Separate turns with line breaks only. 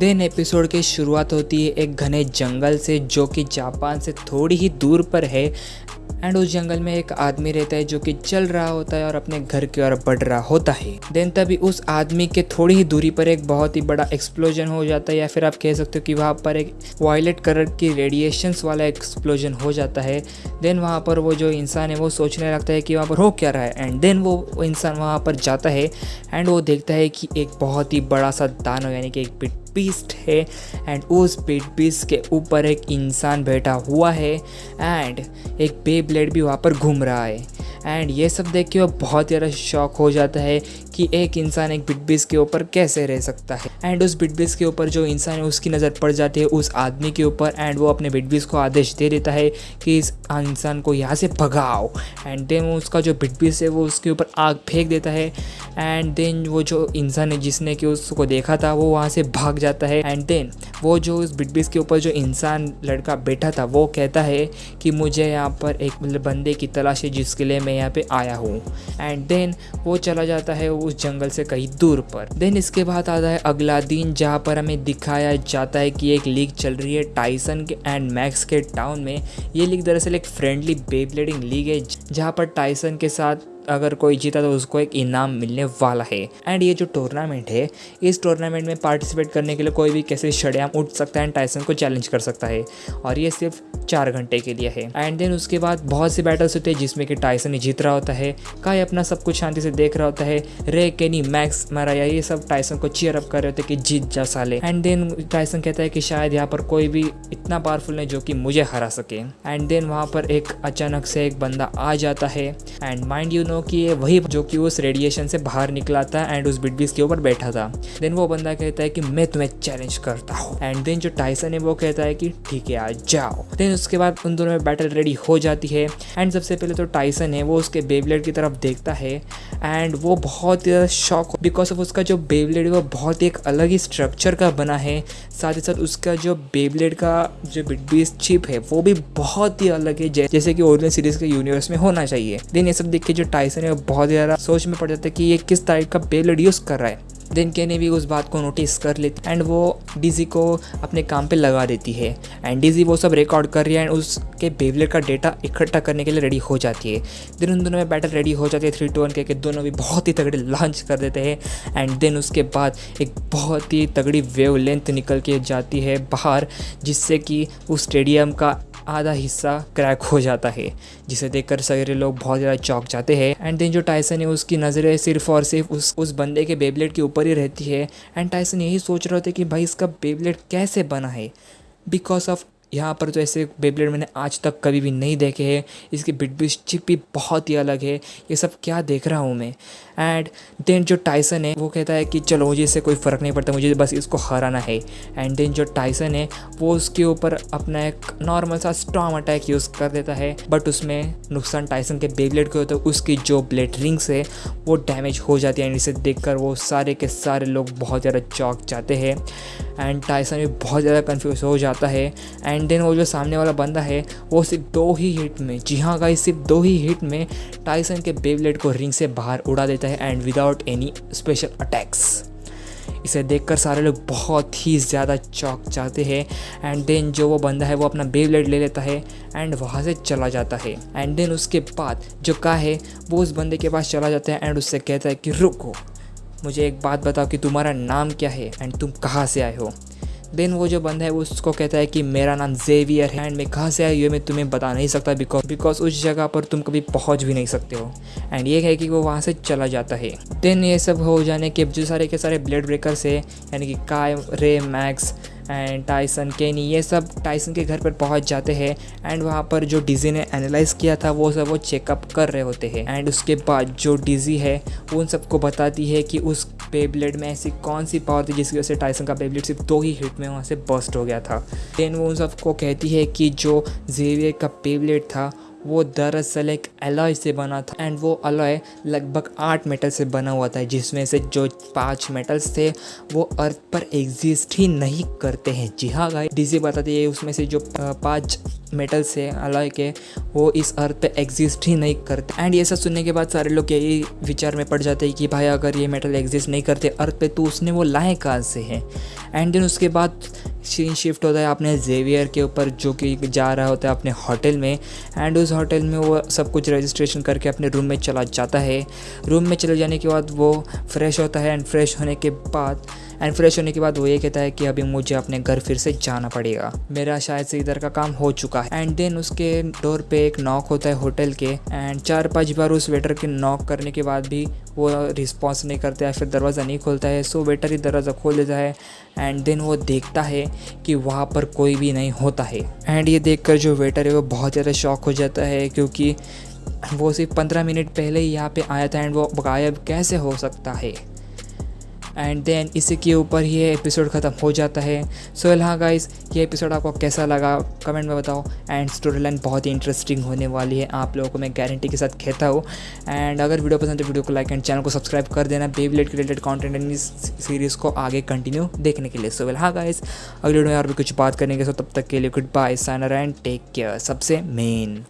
Then episode की शुरुआत होती है एक घने जंगल से, जो कि जापान से थोड़ी ही दूर पर है। एंड उस जंगल में एक आदमी रहता है, जो कि चल रहा होता है और अपने घर की ओर बढ़ रहा होता है। देन तभी उस आदमी के थोड़ी ही दूरी पर एक बहुत ही बड़ा एक्सप्लोजन हो जाता है, या फिर आप कह सकते हो कि वहाँ पर एक वायलेट कलर की रेडिएशंस वाला एक्सप्लोजन हो जाता है। देन वहाँ पर वो जो इंसान है, वो सोचने लगता है कि वहाँ पर हो क्या रहा है। एंड देन वो इंसान वहाँ पर जाता है एंड वो देखता है कि एक बहुत ही बड़ा सा दानव, यानी कि एक बीस्ट है एंड उस बिट बीस्ट के ऊपर एक इंसान बैठा हुआ है एंड एक बे ब्लेड भी वहाँ पर घूम रहा है एंड ये सब देख के वो बहुत ज़्यादा शौक हो जाता है कि एक इंसान एक बिटबीस के ऊपर कैसे रह सकता है। एंड उस बिटबीस के ऊपर जो इंसान है, उसकी नज़र पड़ जाती है उस आदमी के ऊपर। एंड वो अपने बिटबीस को आदेश दे देता है कि इस इंसान को यहाँ से भगाओ। एंड देन उसका जो बिटबीस है, वो उसके ऊपर आग फेंक देता है। एंड देन वो जो इंसान है, जिसने कि उसको देखा था, वो वहाँ से भाग जाता है। एंड देन वो जो उस बिटबीस के ऊपर जो इंसान लड़का बैठा था, वो कहता है कि मुझे यहाँ पर एक बंदे की तलाश है, जिसके लिए मैं यहाँ पे आया हूँ। एंड देन वो चला जाता है जंगल से कहीं दूर पर। देन इसके बाद आता है अगला दिन, जहाँ पर हमें दिखाया जाता है कि एक लीग चल रही है टाइसन के एंड मैक्स के टाउन में। ये लीग दरअसल एक फ्रेंडली बेबलेडिंग लीग है, जहाँ पर टाइसन के साथ अगर कोई जीता तो उसको एक इनाम मिलने वाला है। एंड ये जो टूर्नामेंट है, इस टूर्नामेंट में पार्टिसिपेट करने के लिए कोई भी कैसे शड़ियाम उठ सकता है एंड टाइसन को चैलेंज कर सकता है। और ये सिर्फ़ चार घंटे के लिए है। एंड देन उसके बाद बहुत से बैटल्स होते हैं जिसमें कि टाइसन जीत रहा होता है काय अपना सब कुछ शांति से देख रहा होता है रे केनी मैक्स मराया ये सब टाइसन को चीयर अप कर रहे होते कि जीत जा साले। एंड देन टाइसन कहता है कि शायद यहाँ पर कोई भी इतना पावरफुल नहीं जो कि मुझे हरा सके। एंड देन वहाँ पर एक अचानक से एक बंदा आ जाता है। एंड माइंड यू नो कि ये वही जो कि उस रेडिएशन से बाहर निकला था एंड उस बिटबीस के ऊपर बैठा था देन वो बंदा कहता है कि मैं तुम्हें चैलेंज करता हूँ। एंड देन जो टाइसन है वो कहता है कि ठीक है आ जाओ। देन उसके बाद उन दोनों में बैटल रेडी हो जाती है। एंड सबसे पहले तो टाइसन है, वो उसके बेबलेट की तरफ़ देखता है। एंड वो बहुत ही ज़्यादा शॉक बिकॉज़ ऑफ़ उसका जो बेबलेट है, वो बहुत ही एक अलग ही स्ट्रक्चर का बना है। साथ ही साथ उसका जो बेबलेट का जो बिटबीस चिप है, वो भी बहुत ही अलग है। जैसे कि ओरिजिनल सीरीज़ के यूनिवर्स में होना चाहिए। देन ये सब देख के जो टाइसन है बहुत ज़्यादा सोच में पड़ जाता है कि ये किस टाइप का बेबलेट यूज़ कर रहा है। देन केने भी उस बात को नोटिस कर लेती एंड वो डीजी को अपने काम पे लगा देती है। एंड डीजी वो सब रिकॉर्ड कर रही है एंड उसके बेबलेट का डेटा इकट्ठा करने के लिए रेडी हो जाती है। देन उन दोनों में बैटल रेडी हो जाती है थ्री टू वन के दोनों भी बहुत ही तगड़े लॉन्च कर देते हैं। एंड देन उसके बाद एक बहुत ही तगड़ी वेव लेंथ निकल के जाती है बाहर, जिससे कि उस स्टेडियम का आधा हिस्सा क्रैक हो जाता है, जिसे देखकर सारे लोग बहुत ज़्यादा चौंक जाते हैं। एंड देन जो टाइसन है, उसकी नज़रें सिर्फ़ और सिर्फ़ उस उस बंदे के बेबलेट के ऊपर ही रहती है। एंड टाइसन यही सोच रहे थे कि भाई इसका बेबलेट कैसे बना है? बिकॉज़ ऑफ़ यहाँ पर तो ऐसे बेबलेट मैंने आज तक कभी भी नहीं देखे हैं। इसकी बिट बिटबिस चिप भी बहुत ही अलग है। ये सब क्या देख रहा हूँ मैं। एंड देन जो टाइसन है, वो कहता है कि चलो मुझे इससे कोई फ़र्क नहीं पड़ता, मुझे बस इसको हराना है। एंड देन जो टाइसन है, वो उसके ऊपर अपना एक नॉर्मल सा स्ट्रॉन्ग अटैक यूज़ कर देता है। बट उसमें नुकसान टाइसन के बेबलेट को होता है उसकी जो ब्लेड रिंग्स है, वो डैमेज हो जाती है। एंड इसे देख वो सारे के सारे लोग बहुत ज़्यादा चौक जाते हैं। एंड टाइसन भी बहुत ज़्यादा कन्फ्यूज़ हो जाता है। एंड देन वो जो सामने वाला बंदा है, वो सिर्फ़ दो ही हिट में, जी हाँ गाइस सिर्फ़ दो ही हिट में टाइसन के बेबलेट को रिंग से बाहर उड़ा देता है and without any special attacks इसे देखकर सारे लोग बहुत ही ज़्यादा चौक जाते हैं एंड देन जो वो बंदा है, वो अपना बेबलेट ले लेता है एंड वहाँ से चला जाता है। एंड देन उसके बाद जो का है, वो उस बंदे के पास चला जाता है एंड उससे कहता है कि, रुको, मुझे एक बात बताओ कि तुम्हारा नाम क्या है एंड तुम कहाँ से आए हो? देन वो जो बंदा है, वो उसको कहता है कि मेरा नाम जेवियर है। एंड मैं कहाँ से आया, ये मैं तुम्हें बता नहीं सकता बिकॉज़ बिकॉज़ उस जगह पर तुम कभी पहुँच भी नहीं सकते हो। एंड ये है कि वो वहाँ से चला जाता है। देन ये सब हो जाने के, जो सारे के सारे ब्लेड ब्रेकर्स है, यानी कि काय रे मैक्स एंड टाइसन केनी ये सब टाइसन के घर पर पहुँच जाते हैं एंड वहाँ पर जो डिज़ी ने एनालाइज किया था, वो सब वो चेकअप कर रहे होते हैं एंड उसके बाद जो डिज़ी है वो उन सबको बताती है कि उस बेबलेट में ऐसी कौन सी पावर थी जिसकी वजह से टाइसन का बेबलेट सिर्फ़ दो ही हिट में वहाँ से बस्ट हो गया था। देन वो उन सबको कहती है कि जो जेवियर का बेबलेट था वो दरअसल एक अलॉय से बना था एंड वो अलॉय लगभग आठ मेटल से बना हुआ था, जिसमें से जो पाँच मेटल्स थे, वो अर्थ पर एग्जिस्ट ही नहीं करते हैं। जी हाँ गाइस डीजी बताती है, उसमें से जो पाँच मेटल्स है अलॉय के, वो इस अर्थ पे एग्जिस्ट ही नहीं करते। एंड ये सब सुनने के बाद सारे लोग यही विचार में पड़ जाते हैं कि भाई अगर ये मेटल एग्जिस्ट नहीं करते अर्थ पे तो उसने वो लाए कहाँ से है? एंड देन उसके बाद सीन शिफ्ट होता है अपने जेवियर के ऊपर जो कि जा रहा होता है अपने होटल में एंड उस होटल में वो सब कुछ रजिस्ट्रेशन करके अपने रूम में चला जाता है। रूम में चले जाने के बाद वो फ्रेश होता है एंड फ्रेश होने के बाद एंड फ्रेश होने के बाद वो ये कहता है कि अभी मुझे अपने घर फिर से जाना पड़ेगा। मेरा शायद से इधर का काम हो चुका है। एंड देन उसके डोर पे एक नॉक होता है होटल के। एंड चार पाँच बार उस वेटर के नॉक करने के बाद भी वो रिस्पॉन्स नहीं करता है फिर दरवाज़ा नहीं खोलता है। सो वेटर ही दरवाज़ा खोल देता है। एंड देन वो देखता है कि वहाँ पर कोई भी नहीं होता है। एंड ये देखकर जो वेटर है वो बहुत ज़्यादा शॉक हो जाता है क्योंकि वो सिर्फ़ पंद्रह मिनट पहले ही यहाँ पे आया था। एंड वो गायब कैसे हो सकता है? एंड देन इसी के ऊपर ये एपिसोड ख़त्म हो जाता है। सो so, हाँ गाइस ये एपिसोड आपको कैसा लगा? कमेंट में बताओ। एंड स्टोरी लाइन बहुत ही इंटरेस्टिंग होने वाली है। आप लोगों को मैं गारंटी के साथ कहता हूँ। एंड अगर वीडियो पसंद है वीडियो को लाइक एंड चैनल को सब्सक्राइब कर देना। बेबलेट रिलेटेड कॉन्टेंट एंड इस सीरीज़ को आगे कंटिन्यू देखने के लिए। सो वेल हाँ गाइस अगले वीडियो में और भी कुछ बात करने के सो तब तक के लिए गुड बाय साइनर एंड टेक केयर सबसे मेन